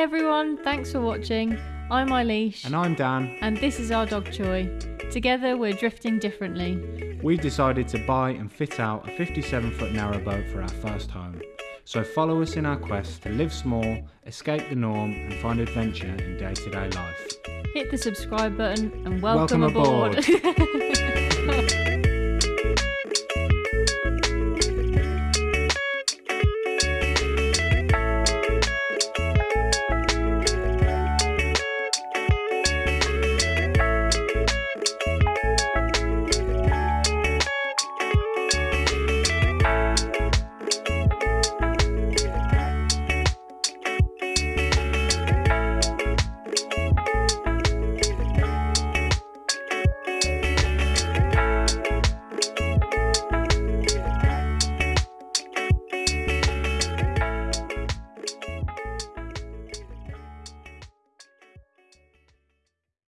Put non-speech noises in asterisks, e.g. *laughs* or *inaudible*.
everyone, thanks for watching. I'm Eilish, And I'm Dan. and this is our dog Choi. Together, we're drifting differently. We've decided to buy and fit out a 57 foot narrow boat for our first home. So follow us in our quest to live small, escape the norm, and find adventure in day to day life. Hit the subscribe button and welcome, Welcome aboard. *laughs*